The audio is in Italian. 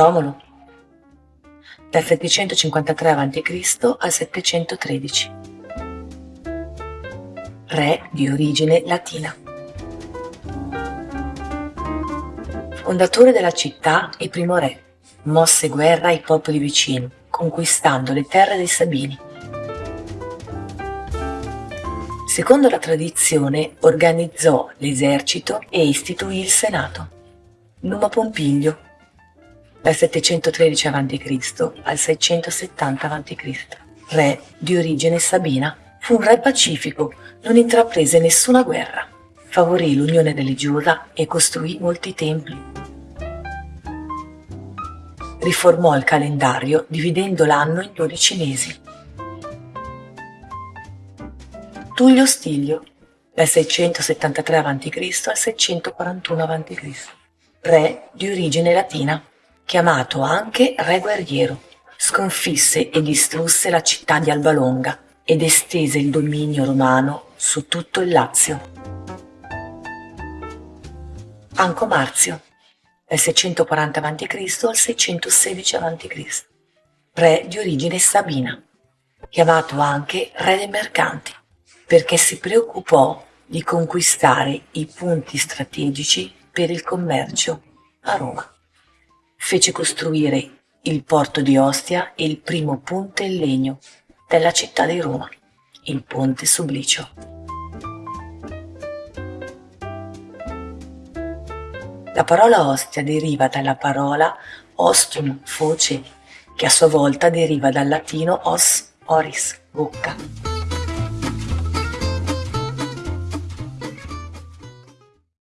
Romolo dal 753 a.C. al 713 re di origine latina. Fondatore della città e primo re, mosse guerra ai popoli vicini, conquistando le terre dei Sabini. Secondo la tradizione organizzò l'esercito e istituì il Senato. Numa Pompiglio, dal 713 a.C. al 670 a.C., re di origine sabina, fu un re pacifico, non intraprese nessuna guerra, favorì l'unione delle Giura e costruì molti templi. Riformò il calendario dividendo l'anno in 12 mesi. Tullio Stilio, dal 673 a.C. al 641 a.C., re di origine latina, chiamato anche re guerriero, sconfisse e distrusse la città di Alba Longa ed estese il dominio romano su tutto il Lazio. Anco Marzio, dal 640 a.C. al 616 a.C., re di origine sabina, chiamato anche re dei mercanti, perché si preoccupò di conquistare i punti strategici per il commercio a Roma. Fece costruire il porto di Ostia e il primo ponte in legno della città di Roma, il ponte Sublicio. La parola Ostia deriva dalla parola ostium, foce, che a sua volta deriva dal latino os, oris, bocca.